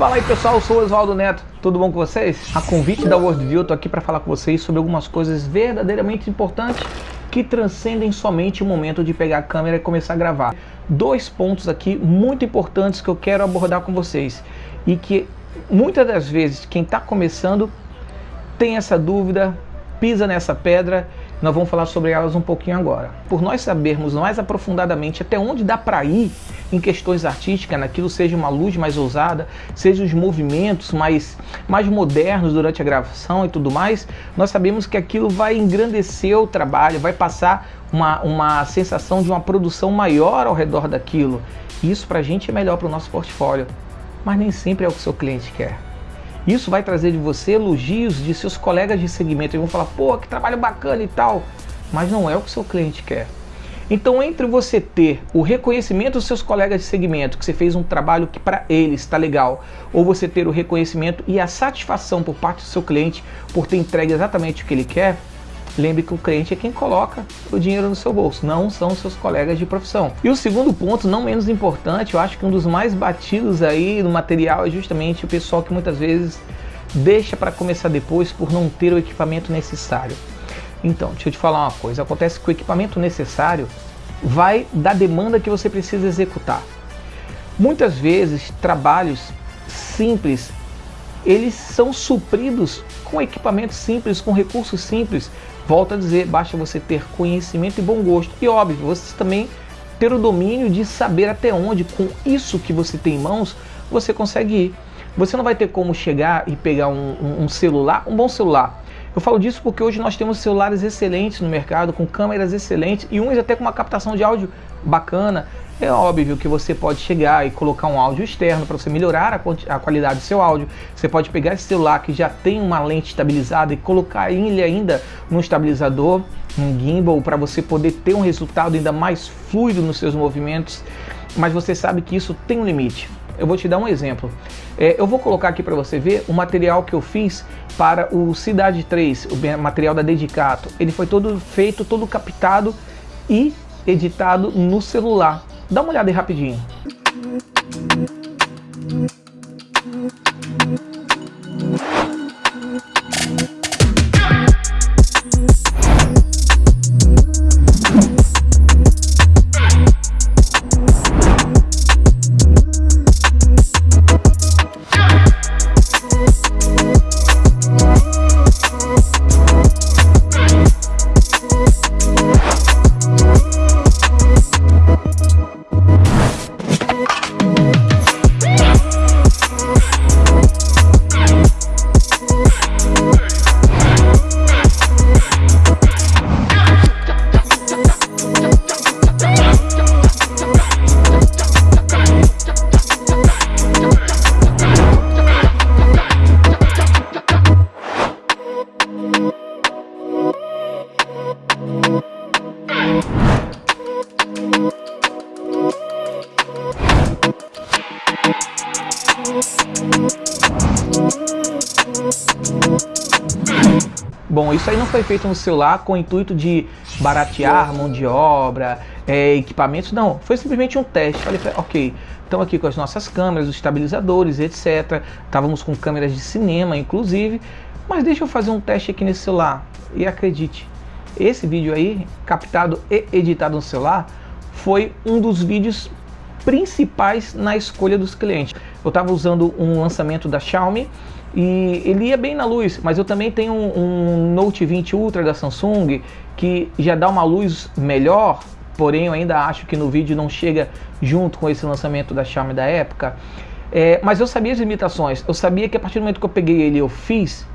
Fala aí pessoal, eu sou o Oswaldo Neto, tudo bom com vocês? A convite da Worldview, eu tô aqui para falar com vocês sobre algumas coisas verdadeiramente importantes que transcendem somente o momento de pegar a câmera e começar a gravar. Dois pontos aqui muito importantes que eu quero abordar com vocês e que muitas das vezes quem está começando tem essa dúvida, pisa nessa pedra nós vamos falar sobre elas um pouquinho agora. Por nós sabermos mais aprofundadamente até onde dá para ir em questões artísticas, naquilo seja uma luz mais ousada, seja os movimentos mais, mais modernos durante a gravação e tudo mais, nós sabemos que aquilo vai engrandecer o trabalho, vai passar uma, uma sensação de uma produção maior ao redor daquilo. Isso para a gente é melhor para o nosso portfólio, mas nem sempre é o que o seu cliente quer. Isso vai trazer de você elogios de seus colegas de segmento. Eles vão falar, pô, que trabalho bacana e tal. Mas não é o que seu cliente quer. Então, entre você ter o reconhecimento dos seus colegas de segmento, que você fez um trabalho que para eles está legal, ou você ter o reconhecimento e a satisfação por parte do seu cliente por ter entregue exatamente o que ele quer, Lembre que o cliente é quem coloca o dinheiro no seu bolso, não são seus colegas de profissão. E o segundo ponto, não menos importante, eu acho que um dos mais batidos aí no material é justamente o pessoal que muitas vezes deixa para começar depois por não ter o equipamento necessário. Então, deixa eu te falar uma coisa, acontece que o equipamento necessário vai da demanda que você precisa executar. Muitas vezes, trabalhos simples, eles são supridos com equipamentos simples, com recursos simples, Volto a dizer, basta você ter conhecimento e bom gosto. E óbvio, você também ter o domínio de saber até onde, com isso que você tem em mãos, você consegue ir. Você não vai ter como chegar e pegar um, um, um celular, um bom celular. Eu falo disso porque hoje nós temos celulares excelentes no mercado, com câmeras excelentes e uns até com uma captação de áudio bacana. É óbvio que você pode chegar e colocar um áudio externo para você melhorar a, qualidade do seu áudio. Você pode pegar esse celular que já tem uma lente estabilizada e colocar ele ainda no estabilizador, um gimbal, para você poder ter um resultado ainda mais fluido nos seus movimentos. Mas você sabe que isso tem um limite. Eu vou te dar um exemplo. É, eu vou colocar aqui para você ver o material que eu fiz para o Cidade 3, o material da Dedicato. Ele foi todo feito, todo captado e editado no celular. Dá uma olhada aí rapidinho. Não foi feito no celular com o intuito de baratear mão de obra, é, equipamentos, não. Foi simplesmente um teste. Falei, ok, estamos aqui com as nossas câmeras, os estabilizadores, etc. Estávamos com câmeras de cinema, inclusive. Mas deixa eu fazer um teste aqui nesse celular. E acredite, esse vídeo aí, captado e editado no celular, foi um dos vídeos principais na escolha dos clientes. Eu estava usando um lançamento da Xiaomi e ele ia bem na luz, mas eu também tenho um, um, Note 20 Ultra da Samsung que já dá uma luz melhor, porém eu ainda acho que no vídeo não chega junto com esse lançamento da Xiaomi da época. É, mas eu sabia as limitações, eu sabia que a partir do momento que eu peguei ele eu fiz,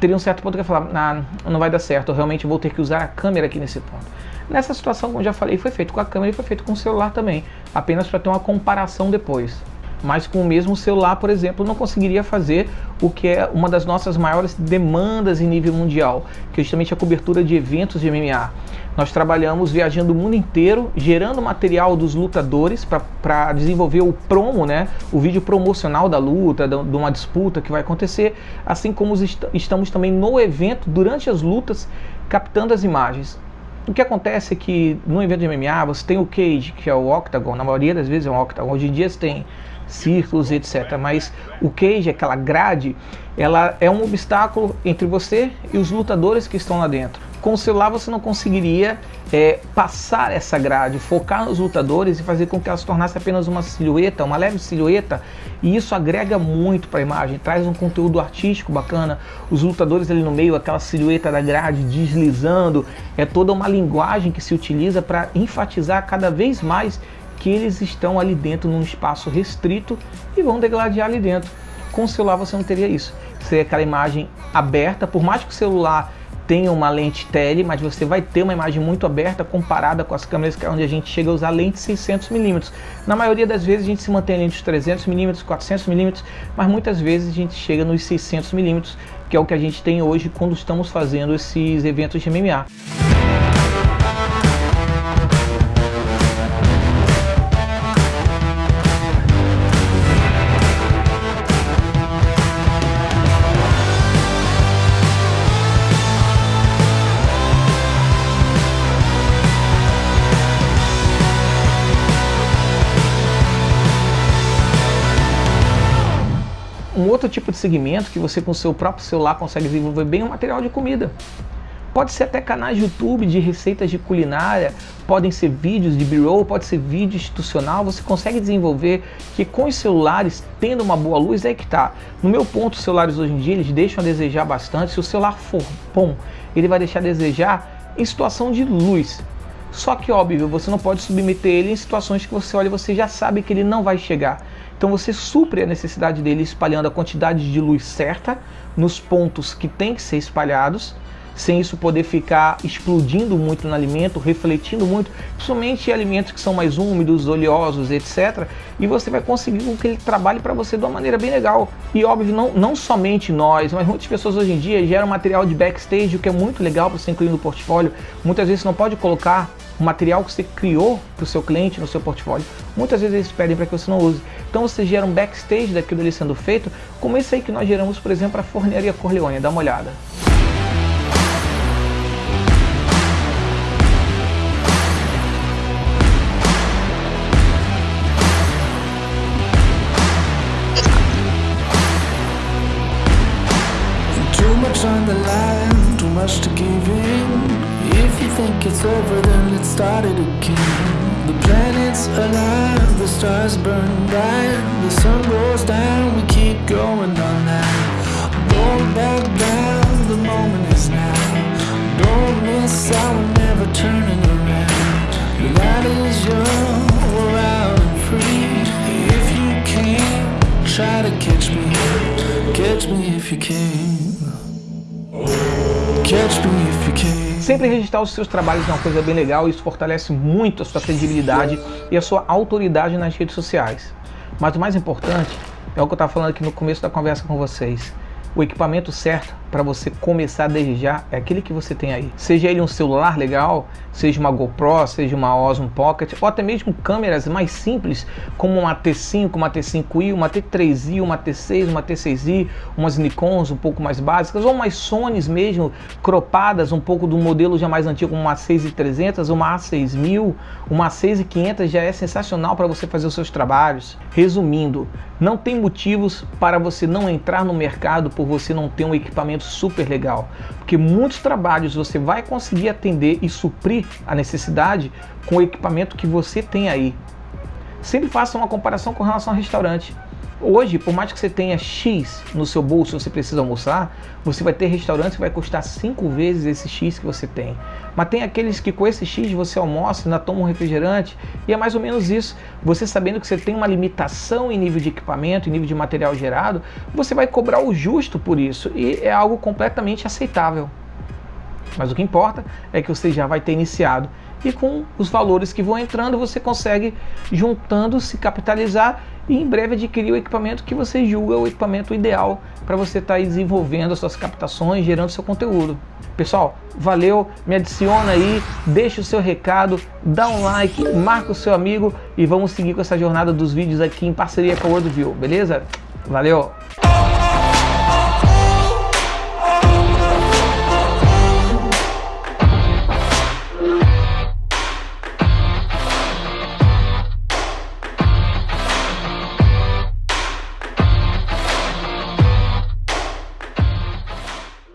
teria um certo ponto que eu falar, ah, não vai dar certo, eu realmente vou ter que usar a câmera aqui nesse ponto. Nessa situação, como já falei, foi feito com a câmera e foi feito com o celular também, apenas para ter uma comparação depois. Mas com o mesmo celular, por exemplo, não conseguiria fazer o que é uma das nossas maiores demandas em nível mundial, que é justamente a cobertura de eventos de MMA. Nós trabalhamos viajando o mundo inteiro, gerando material dos lutadores para desenvolver o promo, né, o vídeo promocional da luta, de uma disputa que vai acontecer, assim como est estamos também no evento, durante as lutas, captando as imagens. O que acontece é que no evento de MMA você tem o cage, que é o octagon, na maioria das vezes é um octagon. Hoje em dia você tem círculos, etc. Mas o cage, aquela grade, ela é um obstáculo entre você e os lutadores que estão lá dentro. Com o celular você não conseguiria é, passar essa grade, focar nos lutadores e fazer com que ela se tornasse apenas uma silhueta, uma leve silhueta, e isso agrega muito para a imagem, traz um conteúdo artístico bacana, os lutadores ali no meio, aquela silhueta da grade deslizando, é toda uma linguagem que se utiliza para enfatizar cada vez mais que eles estão ali dentro num espaço restrito e vão degladiar ali dentro. Com o celular você não teria isso. Seria aquela imagem aberta, por mais que o celular tenha uma lente tele, mas você vai ter uma imagem muito aberta comparada com as câmeras é onde a gente chega a usar lente 600mm. Na maioria das vezes a gente se mantém entre os 300mm, 400mm, mas muitas vezes a gente chega nos 600mm, que é o que a gente tem hoje quando estamos fazendo esses eventos de MMA. Um outro tipo de segmento que você com seu próprio celular consegue desenvolver bem o material de comida. Pode ser até canais de YouTube de receitas de culinária, podem ser vídeos de b-roll, pode ser vídeo institucional, você consegue desenvolver que com os celulares, tendo uma boa luz, é que tá. No meu ponto, os celulares hoje em dia, eles deixam a desejar bastante. Se o celular for bom, ele vai deixar a desejar em situação de luz. Só que, óbvio, você não pode submeter ele em situações que você olha e você já sabe que ele não vai chegar. Então você supre a necessidade dele espalhando a quantidade de luz certa nos pontos que tem que ser espalhados, sem isso poder ficar explodindo muito no alimento, refletindo muito, principalmente alimentos que são mais úmidos, oleosos, etc. E você vai conseguir que ele trabalhe para você de uma maneira bem legal. E óbvio, não, não somente nós, mas muitas pessoas hoje em dia geram material de backstage, o que é muito legal para você incluir no portfólio. Muitas vezes você não pode colocar o material que você criou para o seu cliente no seu portfólio. Muitas vezes eles pedem para que você não use. Então você gera um backstage daquilo ali sendo feito, como esse aí que nós geramos, por exemplo, para a Forneria Corleone. Dá uma olhada. On the line, too much to give in If you think it's over, then let's start it again. The planets align, the stars burn bright, the sun goes down, we keep going on now. Don't back down, the moment is now. Don't miss out, we're never turning around. The light is young, we're out and free. If you can, try to catch me, catch me if you can. Sempre registrar os seus trabalhos é uma coisa bem legal, isso fortalece muito a sua credibilidade e a sua autoridade nas redes sociais. Mas o mais importante é o que eu estava falando aqui no começo da conversa com vocês. O equipamento certo para você começar desde já é aquele que você tem aí. Seja ele um celular legal, seja uma GoPro, seja uma Osmo Pocket, ou até mesmo câmeras mais simples, como uma T5, uma T5i, uma T3i, uma T6, uma T6i, umas Nikons um pouco mais básicas, ou umas Sonys mesmo, cropadas, um pouco do modelo já mais antigo, uma A6300, uma A6000, uma A6500 já é sensacional para você fazer os seus trabalhos. Resumindo, não tem motivos para você não entrar no mercado por você não ter um equipamento super legal, porque muitos trabalhos você vai conseguir atender e suprir a necessidade com o equipamento que você tem aí. Sempre faça uma comparação com relação ao restaurante. Hoje, por mais que você tenha X no seu bolso, você precisa almoçar, você vai ter restaurantes que vai custar 5 vezes esse X que você tem. Mas tem aqueles que com esse X você almoça, ainda toma um refrigerante, e é mais ou menos isso. Você sabendo que você tem uma limitação em nível de equipamento, em nível de material gerado, você vai cobrar o justo por isso, e é algo completamente aceitável. Mas o que importa é que você já vai ter iniciado e com os valores que vão entrando você consegue juntando se capitalizar e em breve adquirir o equipamento que você julga o equipamento ideal para você estar tá desenvolvendo as suas captações, gerando seu conteúdo. Pessoal, valeu, me adiciona aí, deixa o seu recado, dá um like, marca o seu amigo e vamos seguir com essa jornada dos vídeos aqui em parceria com a WorldView, beleza? Valeu!